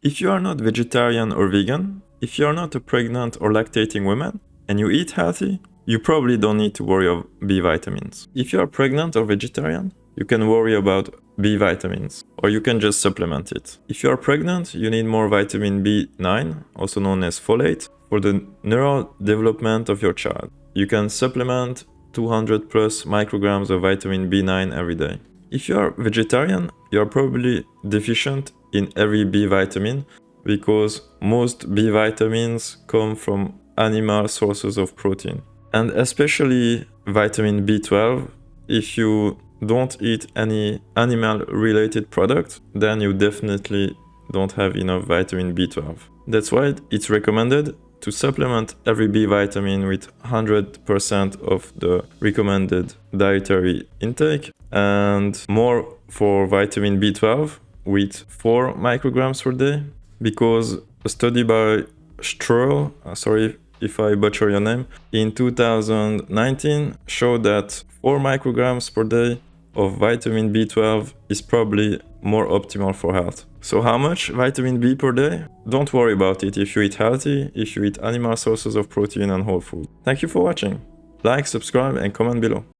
If you are not vegetarian or vegan, if you are not a pregnant or lactating woman, and you eat healthy, you probably don't need to worry of B vitamins. If you are pregnant or vegetarian, you can worry about B vitamins, or you can just supplement it. If you are pregnant, you need more vitamin B9, also known as folate, for the neural development of your child. You can supplement 200 plus micrograms of vitamin B9 every day. If you are vegetarian, you are probably deficient in every B vitamin because most B vitamins come from animal sources of protein. And especially vitamin B12, if you don't eat any animal related product, then you definitely don't have enough vitamin B12. That's why it's recommended to supplement every B vitamin with 100% of the recommended dietary intake and more for vitamin B12 with 4 micrograms per day because a study by Streuer, uh, sorry if I butcher your name, in 2019 showed that 4 micrograms per day of vitamin B12 is probably more optimal for health. So how much vitamin B per day? Don't worry about it if you eat healthy, if you eat animal sources of protein and whole food. Thank you for watching. Like, subscribe and comment below.